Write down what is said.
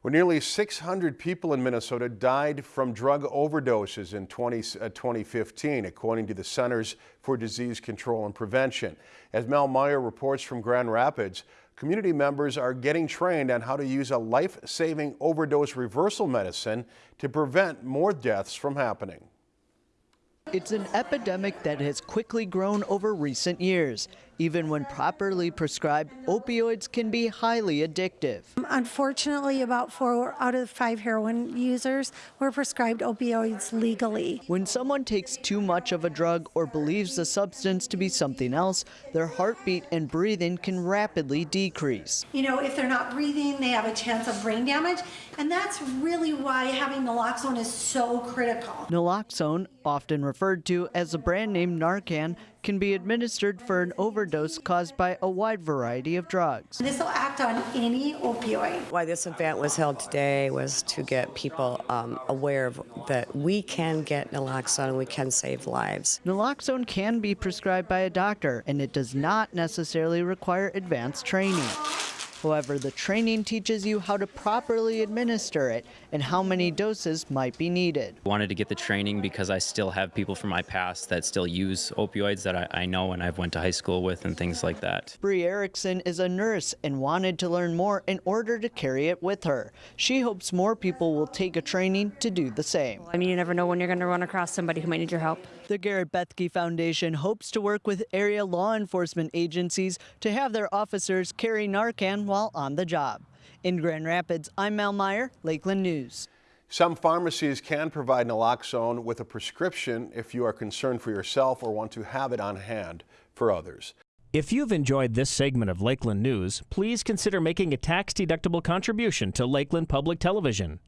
Well, nearly 600 people in Minnesota died from drug overdoses in 20, uh, 2015, according to the Centers for Disease Control and Prevention. As Mel Meyer reports from Grand Rapids, community members are getting trained on how to use a life-saving overdose reversal medicine to prevent more deaths from happening. It's an epidemic that has quickly grown over recent years. Even when properly prescribed, opioids can be highly addictive. Unfortunately, about four out of five heroin users were prescribed opioids legally. When someone takes too much of a drug or believes the substance to be something else, their heartbeat and breathing can rapidly decrease. You know, if they're not breathing, they have a chance of brain damage, and that's really why having naloxone is so critical. Naloxone, often referred to as the brand name Narcan, can be administered for an overdose caused by a wide variety of drugs. This will act on any opioid. Why this event was held today was to get people um, aware of that we can get naloxone and we can save lives. Naloxone can be prescribed by a doctor and it does not necessarily require advanced training. However, the training teaches you how to properly administer it and how many doses might be needed. I wanted to get the training because I still have people from my past that still use opioids that I, I know and I've went to high school with and things like that. Bree Erickson is a nurse and wanted to learn more in order to carry it with her. She hopes more people will take a training to do the same. I mean, you never know when you're going to run across somebody who might need your help. The Garrett Bethke Foundation hopes to work with area law enforcement agencies to have their officers carry Narcan while on the job. In Grand Rapids, I'm Mel Meyer, Lakeland News. Some pharmacies can provide naloxone with a prescription if you are concerned for yourself or want to have it on hand for others. If you've enjoyed this segment of Lakeland News, please consider making a tax-deductible contribution to Lakeland Public Television.